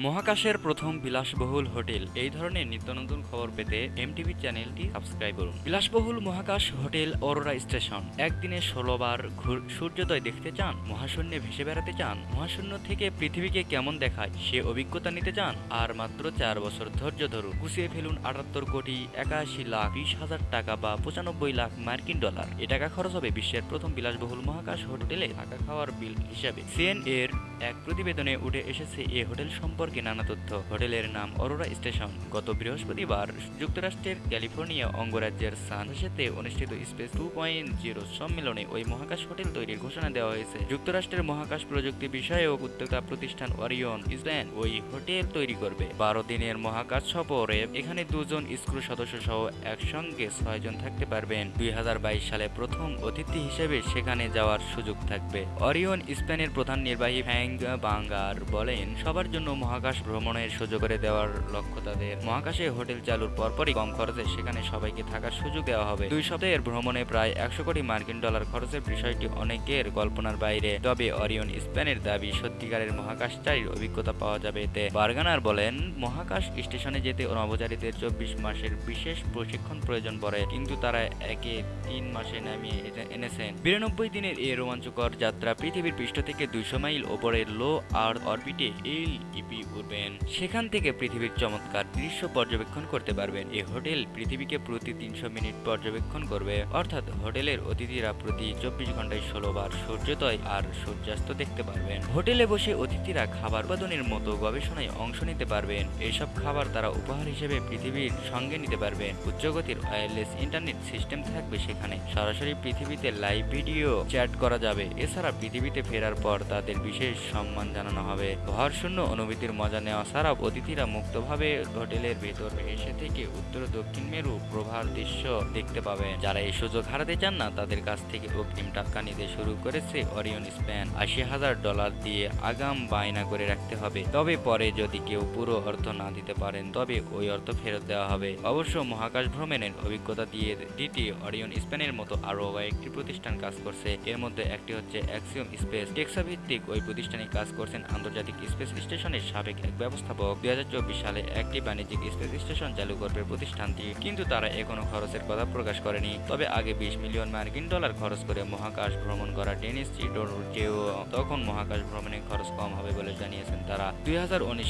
মহাকাশের প্রথম বিলাসবহুল হোটেল। এই ধরনের নিত্য নতুন খবর পেতে এমটিভি চ্যানেলটি সাবস্ক্রাইব করুন। বিলাসবহুল মহাকাশ হোটেল অরোরা স্টেশন। একদিনে ষোলো বার ঘুর- সূর্যোদয় দেখতে চান, মহাশূন্যে ভেসে বেড়াতে চান, মহাশূন্য থেকে পৃথিবীকে কেমন দেখায় সে অভিজ্ঞতা নিতে চান, আর মাত্র চার বছর ধৈর্য ধরুন। গুছিয়ে ফেলুন আটাত্তর কোটি একাশি লাখ বিশ হাজার টাকা বা পঁচানব্বই লাখ মার্কিন ডলার। এ টাকা খরচ হবে বিশ্বের প্রথম বিলাসবহুল মহাকাশ হোটেলে থাকা খাওয়ার বিল হিসাবে। সিএন এর এক প্রতিবেদনে উঠে এসেছে এ হোটেল সম্পর্কে নানা তথ্য। হোটেলের নাম অরোরা স্টেশন। গত বৃহস্পতিবার যুক্তরাষ্ট্রের ক্যালিফোর্নিয়া অঙ্গরাজ্যের সান হোসেতে অনুষ্ঠিত স্পেস টু পয়েন্ট জিরো সম্মেলনে ওই মহাকাশ হোটেল তৈরির ঘোষণা দেওয়া হয়েছে। যুক্তরাষ্ট্রের মহাকাশ প্রযুক্তি বিষয়ক উদ্যোক্তা প্রতিষ্ঠান ওরিয়ন ইসল্যান্ড ওই হোটেল তৈরি করবে। বারো দিনের মহাকাশ সফরে এখানে দুজন স্ক্রু সদস্য সহ একসঙ্গে ছয়জন থাকতে পারবেন। দুই হাজার বাইশ সালে প্রথম অতিথি হিসেবে সেখানে যাওয়ার সুযোগ থাকবে। অরিয়ন স্পেনের প্রধান নির্বাহী ফ্যাং বাঙ্গার বলেন, সবার জন্য মহাকাশ ভ্রমণের সুযোগ করে দেওয়ার লক্ষ্য তাদের। মহাকাশে হোটেল চালুর পরপরই কম খরচে সেখানে সবাইকে থাকার সুযোগ দেওয়া হবে। দুই সপ্তাহের ভ্রমণে প্রায় একশো কোটি মার্কিন ডলার খরচের বিষয়টি অনেকের কল্পনার বাইরে। তবে অরিয়ন স্পেনের দাবি, সত্যিকারের মহাকাশচারীর অভিজ্ঞতা পাওয়া যাবে এতে। বার্গানার বলেন, মহাকাশ স্টেশনে যেতে নভোচারীদের চব্বিশ মাসের বিশেষ প্রশিক্ষণ প্রয়োজন পড়ে, কিন্তু তারা একে তিন মাসে নামিয়ে এনেছেন। বিরানব্বই দিনের এই রোমাঞ্চকর যাত্রা পৃথিবীর পৃষ্ঠ থেকে দুইশো মাইল ওপরের লো আর্থ অরবিটে এল ইপি উঠবেন। সেখান থেকে পৃথিবীর চমৎকার দৃশ্য পর্যবেক্ষণ করতে পারবেন। এই হোটেল পৃথিবীকে প্রতি তিনশো মিনিট পর্যবেক্ষণ করবে। অর্থাৎ হোটেলের অতিথিরা প্রতি চব্বিশ ঘন্টায় ষোলো বার সূর্যোদয় আর সূর্যাস্ত দেখতে পারবেন। হোটেলে বসে অতিথিরা খাবার উৎপাদনের মতো গবেষণায় অংশ নিতে পারবেন। এইসব খাবার তারা উপহার হিসেবে পৃথিবীর সঙ্গে নিতে পারবেন। উচ্চগতির ওয়্যারলেস ইন্টারনেট সিস্টেম থাকবে সেখানে। সরাসরি পৃথিবীতে লাইভ ভিডিও চ্যাট করা যাবে। এছাড়া পৃথিবীতে ফেরার পর তাদের বিশেষ সম্মান জানানো হবে। ভরশূন্য অনুভূতির মজা নেওয়া ছাড়াও অতিথিরা মুক্তভাবে হোটেলের ভেতর এসে থেকে উত্তর দক্ষিণ মেরু প্রভার দৃশ্য দেখতে পাবেন। যারা এই সুযোগ হারাতে চান না, তাদের কাছ থেকে অগ্রিম টাকা নিতে শুরু করেছে অরিয়ন স্প্যান। আশি হাজার ডলার দিয়ে আগাম বায়না করে রাখতে হবে। তবে পরে যদি কেউ পুরো অর্থ না দিতে পারেন, তবে ওই অর্থ ফেরত দেওয়া হবে। অবশ্য মহাকাশ ভ্রমণের অভিজ্ঞতা দিয়ে দিতে অরিয়ন স্পেনের মতো আরও কয়েকটি প্রতিষ্ঠান কাজ করছে। এর মধ্যে একটি হচ্ছে অ্যাক্সিওম স্পেস। টেক্সা ভিত্তিক ওই প্রতিষ্ঠানে কাজ করছেন আন্তর্জাতিক স্পেস স্টেশনের সাবেক এক ব্যবস্থাপক। দুই সালে একটি বাণিজ্যিক স্পেস স্টেশন চালু করবে প্রতিষ্ঠানটি, কিন্তু তারা এখনও খরচের কথা প্রকাশ করেনি। তবে আগে বিশ মিলিয়ন মার্কিন ডলার খরচ করে মহাকাশ ভ্রমণ করা ডেনিস চিডোরকেও তখন মহাকাশ ভ্রমণের খরচ কম হবে বলে জানিয়েছেন তারা। দুই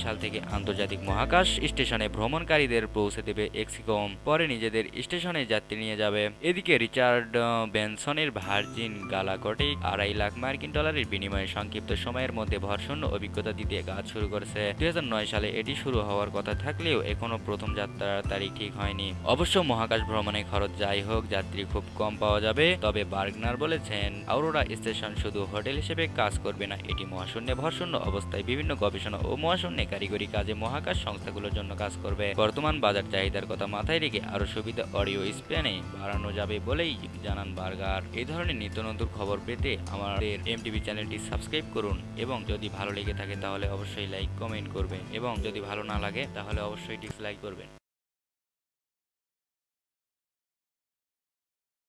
সাল থেকে আন্তর্জাতিক মহাকাশ স্টেশনে ভ্রমণকারীদের পৌঁছে দেবে এক্সিকম, পরে নিজেদের স্টেশনে যাত্রী নিয়ে যাবে। এদিকে রিচার্ড বেনসনের ভার্জিন গালাকটিক আড়াই লাখ মার্কিন ডলারের বিনিময়ে সংক্ষিপ্ত সময়ের মধ্যে ভরশূন্য অভিজ্ঞতা দিতে কাজ শুরু করেছে। দুই হাজার নয় সালে এটি শুরু হওয়ার কথা থাকলেও এখনও প্রথম যাত্রার তারিখ ঠিক হয়নি। অবশ্য মহাকাশ ভ্রমণে খরচ যাই হোক, যাত্রী খুব কম পাওয়া যাবে, তবে বার্গনার বলেছেন আউরোরা স্টেশন শুধু হোটেল হিসেবে কাজ করবে না, এটি মহাশূন্যে ভরশূন্য অবস্থায় বিভিন্ন গবেষণা ও মহাশূন্যে কারিগরি কাজে মহাকাশ সংস্থাগুলোর জন্য কাজ করবে। বর্তমান বাজার চাহিদার কথা মাথায় রেখে আরও সুবিধা অডিও স্পেনে বাড়ানো যাবে বলেই জানান বার্গার। এই ধরনের নিত্য নতুন খবর পেতে আমাদের এমটিভি চ্যানেলটি সাবস্ক্রাইব করুন। এবং যদি ভালো লেগে থাকে তাহলে অবশ্যই লাইক কমেন্ট করবেন এবং যদি ভালো না লাগে তাহলে অবশ্যই ডিসলাইক করবেন।